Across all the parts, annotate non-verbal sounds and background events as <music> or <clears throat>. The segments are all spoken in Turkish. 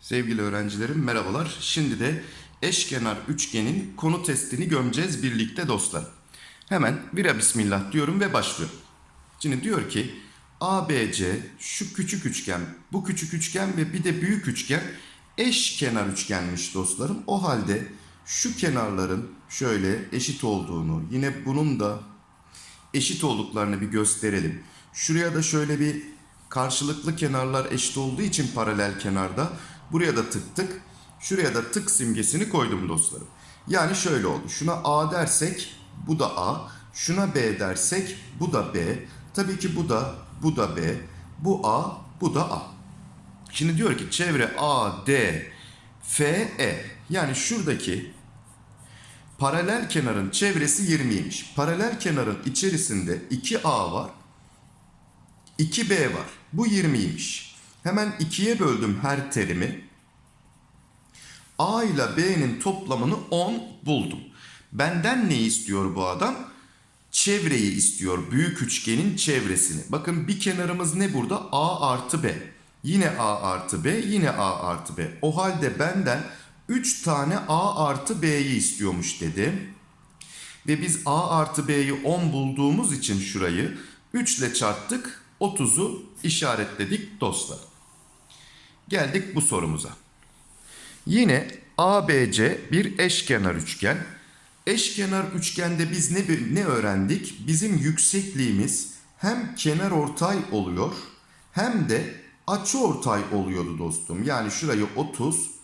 Sevgili öğrencilerim merhabalar. Şimdi de eşkenar üçgenin konu testini gömeceğiz birlikte dostlar. Hemen vira bismillah diyorum ve başlıyorum. Şimdi diyor ki ABC şu küçük üçgen, bu küçük üçgen ve bir de büyük üçgen eşkenar üçgenmiş dostlarım. O halde şu kenarların şöyle eşit olduğunu, yine bunun da eşit olduklarını bir gösterelim. Şuraya da şöyle bir karşılıklı kenarlar eşit olduğu için paralel kenarda buraya da tık tık şuraya da tık simgesini koydum dostlarım. Yani şöyle oldu. Şuna A dersek bu da A. Şuna B dersek bu da B. Tabii ki bu da bu da B. Bu A bu da A. Şimdi diyor ki çevre A, D, F, E. Yani şuradaki Paralel kenarın çevresi 20'ymiş. Paralel kenarın içerisinde 2A var. 2B var. Bu 20'ymiş. Hemen 2'ye böldüm her terimi. A ile B'nin toplamını 10 buldum. Benden ne istiyor bu adam? Çevreyi istiyor. Büyük üçgenin çevresini. Bakın bir kenarımız ne burada? A artı B. Yine A artı B. Yine A artı B. O halde benden 3 tane A artı B'yi istiyormuş dedim. Ve biz A artı B'yi 10 bulduğumuz için şurayı 3 ile çarptık. 30'u işaretledik dostlar. Geldik bu sorumuza. Yine ABC bir eşkenar üçgen. Eşkenar üçgende biz ne, ne öğrendik? Bizim yüksekliğimiz hem kenar ortay oluyor hem de açı ortay oluyordu dostum. Yani şurayı 30,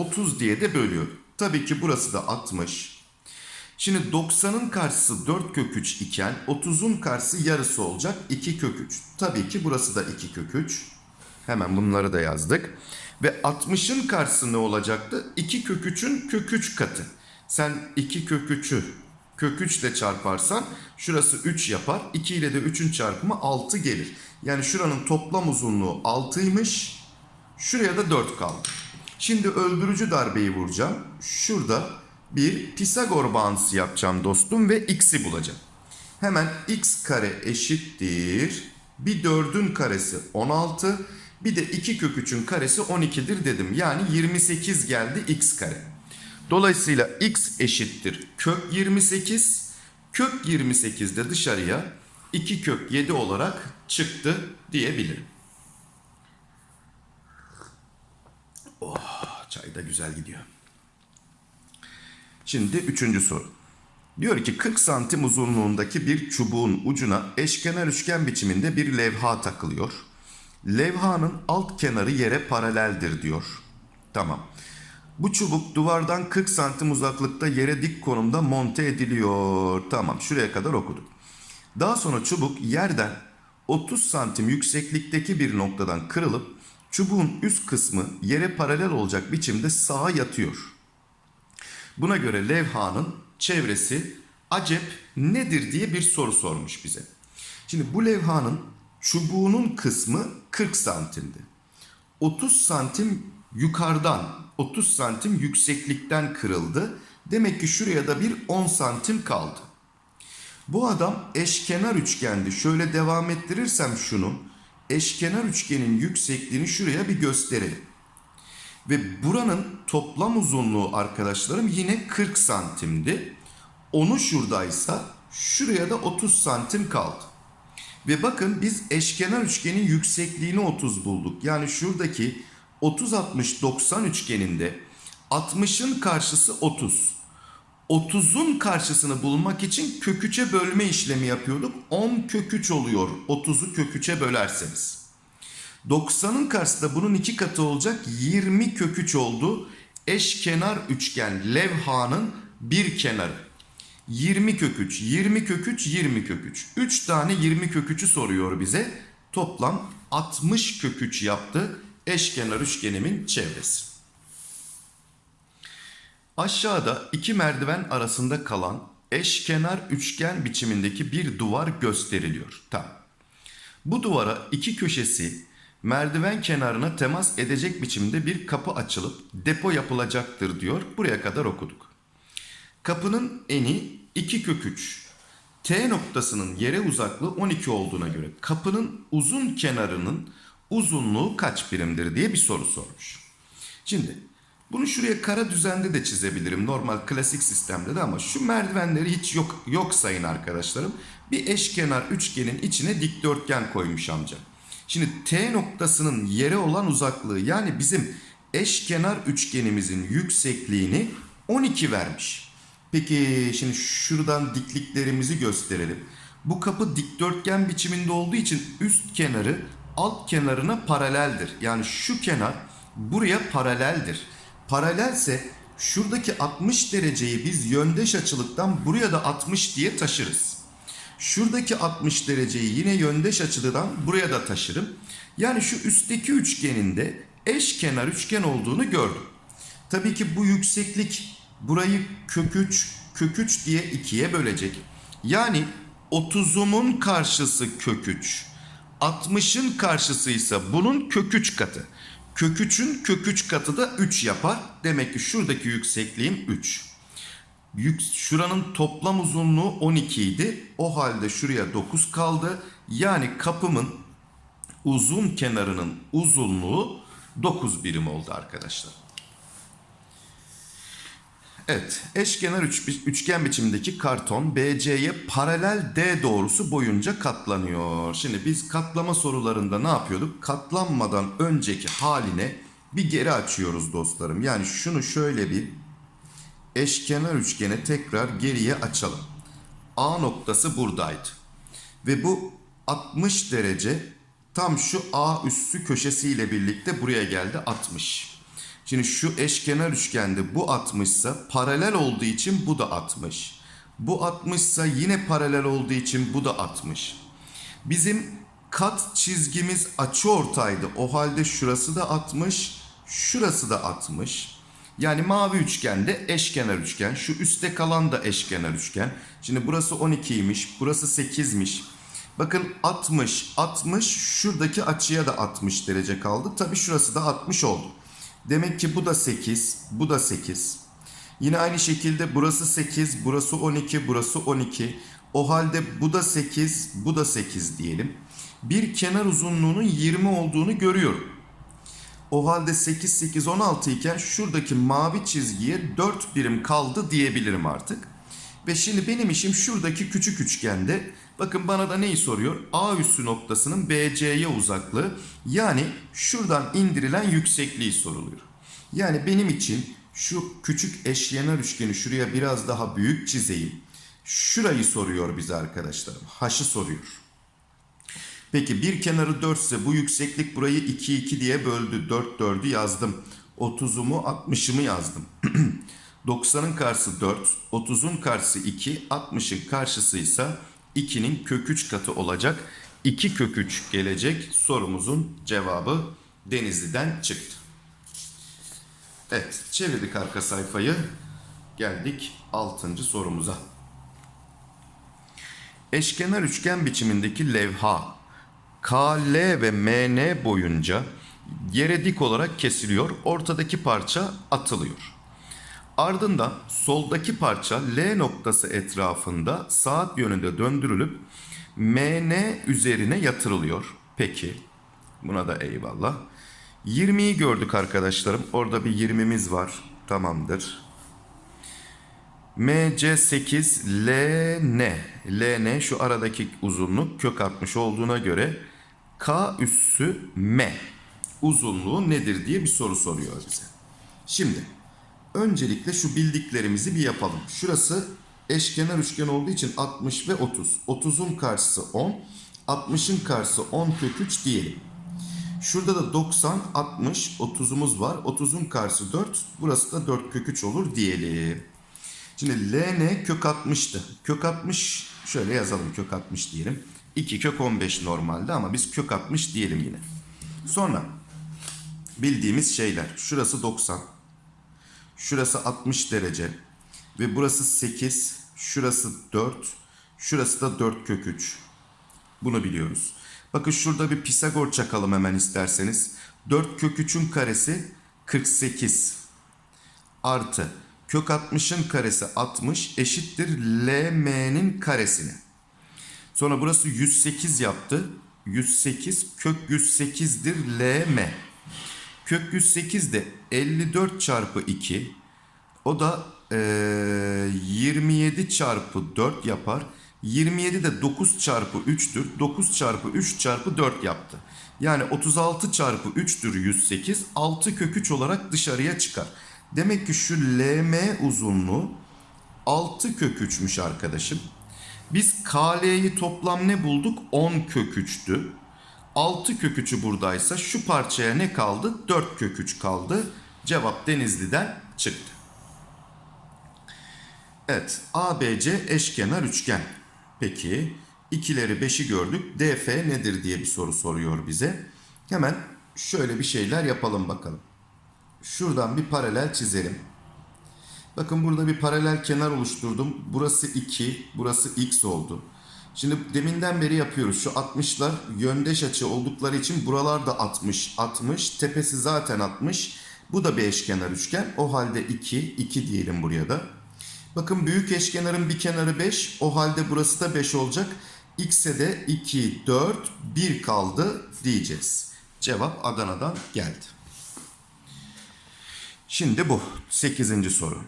30 diye de bölüyor. Tabii ki burası da 60. Şimdi 90'ın karşısı 4 kök 3 iken 30'un karşısı yarısı olacak 2 kök 3. Tabii ki burası da 2 kök 3. Hemen bunları da yazdık. Ve 60'ın karşısı ne olacaktı? 2 kök 3'ün kök 3 katı. Sen 2 kök 3'ü kök 3 ile çarparsan şurası 3 yapar. 2 ile de 3'ün çarpımı 6 gelir. Yani şuranın toplam uzunluğu 6'ymış. Şuraya da 4 kaldı. Şimdi öldürücü darbeyi vuracağım. Şurada bir Pisagor bağıntısı yapacağım dostum ve x'i bulacağım. Hemen x kare eşittir. Bir 4'ün karesi 16. Bir de 2 kök 3'ün karesi 12'dir dedim. Yani 28 geldi x kare. Dolayısıyla x eşittir kök 28. Kök 28 de dışarıya 2 kök 7 olarak çıktı diyebilirim. Oh, çay da güzel gidiyor. Şimdi üçüncü soru. Diyor ki 40 santim uzunluğundaki bir çubuğun ucuna eşkenar üçgen biçiminde bir levha takılıyor. Levhanın alt kenarı yere paraleldir diyor. Tamam. Bu çubuk duvardan 40 santim uzaklıkta yere dik konumda monte ediliyor. Tamam şuraya kadar okuduk. Daha sonra çubuk yerden 30 santim yükseklikteki bir noktadan kırılıp çubuğun üst kısmı yere paralel olacak biçimde sağa yatıyor. Buna göre levhanın çevresi acep nedir diye bir soru sormuş bize. Şimdi bu levhanın çubuğunun kısmı 40 santimdi. 30 santim yukarıdan 30 santim yükseklikten kırıldı. Demek ki şuraya da bir 10 santim kaldı. Bu adam eşkenar üçgendi. Şöyle devam ettirirsem şunu eşkenar üçgenin yüksekliğini şuraya bir gösterelim. Ve buranın toplam uzunluğu arkadaşlarım yine 40 santimdi. Onu şuradaysa şuraya da 30 santim kaldı. Ve bakın biz eşkenar üçgenin yüksekliğini 30 bulduk. Yani şuradaki 30-60-90 üçgeninde 60'ın karşısı 30. 30'un karşısını bulmak için kök 3'e bölme işlemi yapıyorduk. 10 kök 3 oluyor 30'u kök 3'e bölerseniz. 90'ın karşısı da bunun iki katı olacak 20 kök 3 oldu. Eşkenar üçgen levhanın bir kenarı. 20 kök 3, 20 kök 3, 20 kök 3. 3 tane 20 kök 3'ü soruyor bize. Toplam 60 kök 3 yaptı eşkenar üçgenimin çevresi. Aşağıda iki merdiven arasında kalan eşkenar üçgen biçimindeki bir duvar gösteriliyor. Tamam. Bu duvara iki köşesi merdiven kenarına temas edecek biçimde bir kapı açılıp depo yapılacaktır diyor. Buraya kadar okuduk. Kapının eni 2 kök 3. T noktasının yere uzaklığı 12 olduğuna göre kapının uzun kenarının uzunluğu kaç birimdir diye bir soru sormuş. Şimdi bunu şuraya kara düzende de çizebilirim normal klasik sistemde de ama şu merdivenleri hiç yok yok sayın arkadaşlarım. Bir eşkenar üçgenin içine dikdörtgen koymuş amca. Şimdi T noktasının yere olan uzaklığı yani bizim eşkenar üçgenimizin yüksekliğini 12 vermiş. Peki şimdi şuradan dikliklerimizi gösterelim. Bu kapı dikdörtgen biçiminde olduğu için üst kenarı alt kenarına paraleldir. Yani şu kenar buraya paraleldir. Paralelse şuradaki 60 dereceyi biz yöndeş açılıktan buraya da 60 diye taşırız. Şuradaki 60 dereceyi yine yöndeş açıdan buraya da taşırım. Yani şu üstteki üçgenin de eşkenar üçgen olduğunu gördüm. Tabii ki bu yükseklik burayı kök 3, kök 3 diye ikiye bölecek. Yani 30'umun karşısı kök 3. 60'ın karşısı ise bunun kök 3 katı. Kök 3'ün kök 3 katı da 3 yapar. Demek ki şuradaki yüksekliğim 3. Yük, şuranın toplam uzunluğu 12 idi. O halde şuraya 9 kaldı. Yani kapımın uzun kenarının uzunluğu 9 birim oldu arkadaşlar. Evet, eşkenar üç, üçgen biçimindeki karton BC'ye paralel D doğrusu boyunca katlanıyor. Şimdi biz katlama sorularında ne yapıyorduk? Katlanmadan önceki haline bir geri açıyoruz dostlarım. Yani şunu şöyle bir eşkenar üçgene tekrar geriye açalım. A noktası buradaydı. Ve bu 60 derece tam şu A üssü köşesiyle birlikte buraya geldi 60. Şimdi şu eşkenar üçgende bu 60 ise paralel olduğu için bu da 60. Bu 60 ise yine paralel olduğu için bu da 60. Bizim kat çizgimiz açı ortaydı. O halde şurası da 60, şurası da 60. Yani mavi üçgende eşkenar üçgen. Şu üstte kalan da eşkenar üçgen. Şimdi burası 12'ymiş, burası 8'miş. Bakın 60, 60 şuradaki açıya da 60 derece kaldı. Tabi şurası da 60 oldu. Demek ki bu da 8, bu da 8. Yine aynı şekilde burası 8, burası 12, burası 12. O halde bu da 8, bu da 8 diyelim. Bir kenar uzunluğunun 20 olduğunu görüyorum. O halde 8, 8, 16 iken şuradaki mavi çizgiye 4 birim kaldı diyebilirim artık. Ve şimdi benim işim şuradaki küçük üçgende. Bakın bana da neyi soruyor? A üssü noktasının BC'ye uzaklığı. Yani şuradan indirilen yüksekliği soruluyor. Yani benim için şu küçük eşkenar üçgeni şuraya biraz daha büyük çizeyim. Şurayı soruyor bize arkadaşlarım. H'ı soruyor. Peki bir kenarı 4 ise bu yükseklik burayı 2 2 diye böldü. 4 4'ü yazdım. 30'umu 60'ımı yazdım. <clears throat> 90'ın karşısı 4, 30'un karşısı 2, 60'ın karşısı ise 2'nin kök 3 katı olacak. 2 kök 3 gelecek sorumuzun cevabı Denizli'den çıktı. Evet çevirdik arka sayfayı. Geldik 6. sorumuza. Eşkenar üçgen biçimindeki levha KL ve MN boyunca yere dik olarak kesiliyor. Ortadaki parça atılıyor. Ardından soldaki parça L noktası etrafında saat yönünde döndürülüp MN üzerine yatırılıyor. Peki buna da eyvallah. 20'yi gördük arkadaşlarım. Orada bir 20'miz var. Tamamdır. MC8 LN. LN şu aradaki uzunluk kök 60 olduğuna göre K üssü M uzunluğu nedir diye bir soru soruyor bize. Şimdi öncelikle şu bildiklerimizi bir yapalım. Şurası eşkenar üçgen olduğu için 60 ve 30. 30'un karşısı 10. 60'ın karşısı 10 kök 3 diyelim. Şurada da 90, 60, 30'umuz var. 30'un karşısı 4. Burası da 4 kök 3 olur diyelim. Şimdi LN kök 60'tı. Kök 60 şöyle yazalım kök 60 diyelim. 2 kök 15 normalde ama biz kök 60 diyelim yine. Sonra bildiğimiz şeyler. Şurası 90. Şurası 60 derece. Ve burası 8. Şurası 4. Şurası da 4 kök 3. Bunu biliyoruz. Bakın şurada bir Pisagor çakalım hemen isterseniz. 4 kök 3'ün karesi 48. Artı kök 60'ın karesi 60 eşittir LM'nin karesine. Sonra burası 108 yaptı. 108 kök 108'dir LM. Kök 108 de 54 çarpı 2. O da eee, 27 çarpı 4 yapar. 27 de 9 çarpı 3'tür. 9 çarpı 3 çarpı 4 yaptı. Yani 36 çarpı 3'tür 108. 6 kök 3 olarak dışarıya çıkar. Demek ki şu LM uzunluğu 6 kök 3'müş arkadaşım. Biz KL'yi toplam ne bulduk? 10 kök 3'tü. 6 kök 3'ü buradaysa şu parçaya ne kaldı? 4 kök 3 kaldı. Cevap Denizli'den çıktı. Evet ABC eşkenar üçgen. Peki ikileri 5'i gördük. DF nedir diye bir soru soruyor bize. Hemen şöyle bir şeyler yapalım bakalım. Şuradan bir paralel çizelim. Bakın burada bir paralel kenar oluşturdum. Burası 2, burası x oldu. Şimdi deminden beri yapıyoruz. Şu 60'lar yöndeş açı oldukları için buralar da 60, 60. Tepesi zaten 60. Bu da bir eşkenar üçgen. O halde 2, 2 diyelim buraya da. Bakın büyük eşkenarın bir kenarı 5. O halde burası da 5 olacak. X'e de 2, 4, 1 kaldı diyeceğiz. Cevap Adana'dan geldi. Şimdi bu 8. soru.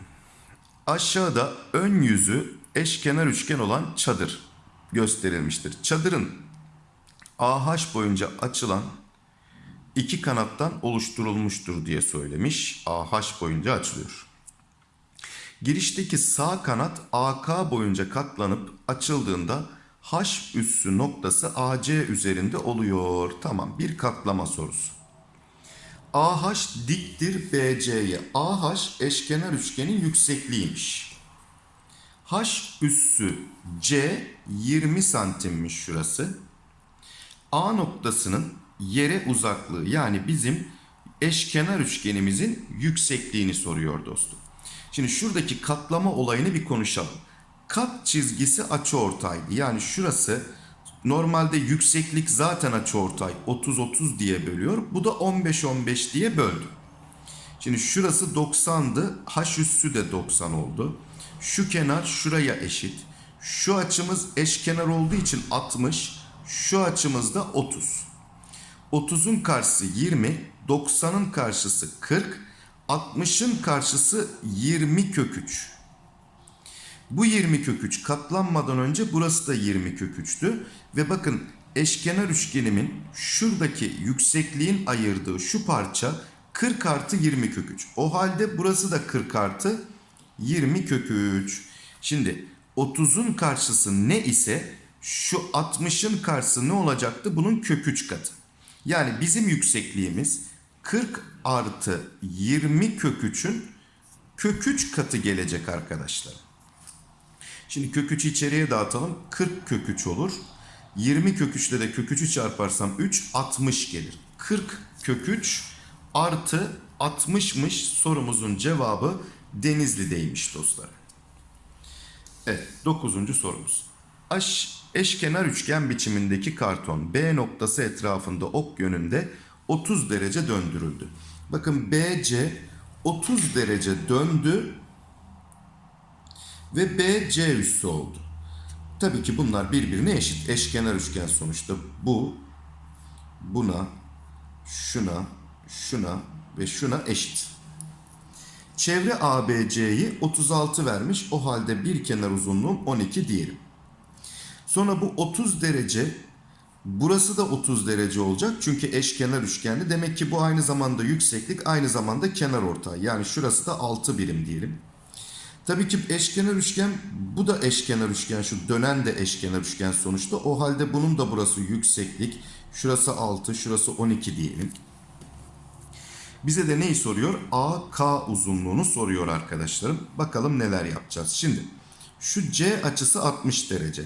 Aşağıda ön yüzü eşkenar üçgen olan çadır gösterilmiştir. Çadırın AH boyunca açılan iki kanattan oluşturulmuştur diye söylemiş. AH boyunca açılıyor. Girişteki sağ kanat AK boyunca katlanıp açıldığında H üssü noktası AC üzerinde oluyor. Tamam bir katlama sorusu. AH diktir BC'ye. AH eşkenar üçgenin yüksekliğiymiş. H üssü C 20 santimmiş şurası. A noktasının yere uzaklığı yani bizim eşkenar üçgenimizin yüksekliğini soruyor dostum. Şimdi şuradaki katlama olayını bir konuşalım. Kat çizgisi açıortaydı. Yani şurası normalde yükseklik zaten açıortay 30-30 diye bölüyor. Bu da 15-15 diye böldü. Şimdi şurası 90'dı. H üssü de 90 oldu. Şu kenar şuraya eşit. Şu açımız eşkenar olduğu için 60. Şu açımız da 30. 30'un karşısı 20. 90'ın karşısı 40. 60'ın karşısı 20 kök 3. Bu 20 kök 3 katlanmadan önce burası da 20 kök 3'tü. Ve bakın eşkenar üçgenimin şuradaki yüksekliğin ayırdığı şu parça 40 artı 20 kök 3. O halde burası da 40 artı 20 kök 3. Şimdi 30'un karşısı ne ise şu 60'ın karşısı ne olacaktı? Bunun kök 3 katı. Yani bizim yüksekliğimiz 40 artı 20 kök 3'ün kök 3 katı gelecek arkadaşlar. Şimdi kök 3'ü içeriye dağıtalım. 40 kök 3 olur. 20 kök 3 ile de kök 3'ü çarparsam 3 60 gelir. 40 kök 3 artı 60'mış sorumuzun cevabı Denizli'deymiş dostlar. Evet 9. sorumuz. Aş, eşkenar üçgen biçimindeki karton B noktası etrafında ok yönünde 30 derece döndürüldü. Bakın BC 30 derece döndü ve BC üssü oldu. Tabii ki bunlar birbirine eşit. Eşkenar üçgen sonuçta. Bu buna, şuna, şuna ve şuna eşit. Çevre ABC'yi 36 vermiş. O halde bir kenar uzunluğum 12 diyelim. Sonra bu 30 derece burası da 30 derece olacak. Çünkü eşkenar üçgenli. Demek ki bu aynı zamanda yükseklik aynı zamanda kenar ortay. Yani şurası da 6 birim diyelim. Tabii ki eşkenar üçgen bu da eşkenar üçgen şu dönen de eşkenar üçgen sonuçta. O halde bunun da burası yükseklik. Şurası 6 şurası 12 diyelim. Bize de neyi soruyor? AK uzunluğunu soruyor arkadaşlarım. Bakalım neler yapacağız. Şimdi şu C açısı 60 derece.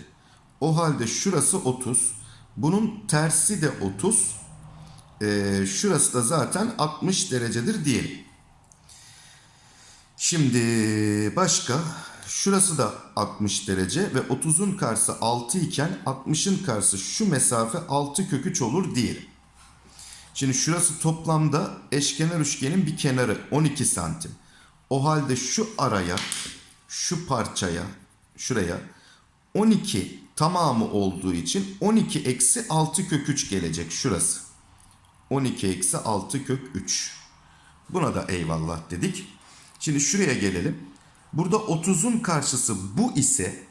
O halde şurası 30. Bunun tersi de 30. Ee, şurası da zaten 60 derecedir diyelim. Şimdi başka şurası da 60 derece ve 30'un karşısı 6 iken 60'ın karşısı şu mesafe 6 kök 3 olur diyelim. Şimdi şurası toplamda eşkenar üçgenin bir kenarı 12 santim. O halde şu araya, şu parçaya, şuraya 12 tamamı olduğu için 12 eksi 6 kök 3 gelecek şurası. 12 eksi 6 kök 3. Buna da eyvallah dedik. Şimdi şuraya gelelim. Burada 30'un karşısı bu ise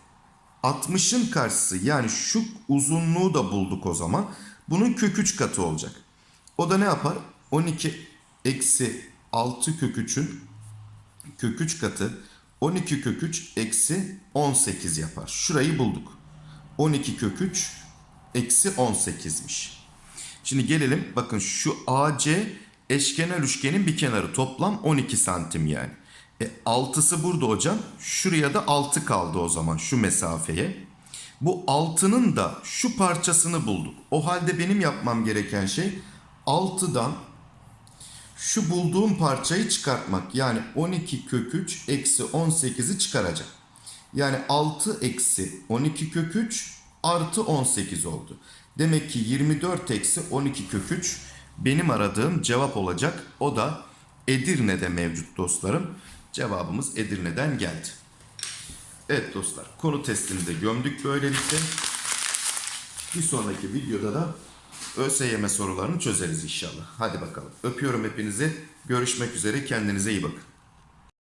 60'ın karşısı yani şu uzunluğu da bulduk o zaman. Bunun kök 3 katı olacak. O da ne yapar? 12 eksi 6 kök 3'ün kök 3 katı 12 kök 3 eksi 18 yapar. Şurayı bulduk. 12 kök 3 eksi 18'miş. Şimdi gelelim bakın şu AC eşkenar üçgenin bir kenarı toplam 12 santim yani. E, 6'sı burada hocam. Şuraya da 6 kaldı o zaman şu mesafeye. Bu 6'nın da şu parçasını bulduk. O halde benim yapmam gereken şey 6'dan şu bulduğum parçayı çıkartmak. Yani 12 kök 3 eksi 18'i çıkaracağım. Yani 6 eksi 12 kök 3 artı 18 oldu. Demek ki 24 eksi 12 kök 3 benim aradığım cevap olacak. O da Edirne'de mevcut dostlarım. Cevabımız Edirne'den geldi. Evet dostlar konu testini de gömdük böylelikle. Bir sonraki videoda da ÖSYM sorularını çözeriz inşallah. Hadi bakalım. Öpüyorum hepinizi. Görüşmek üzere. Kendinize iyi bakın.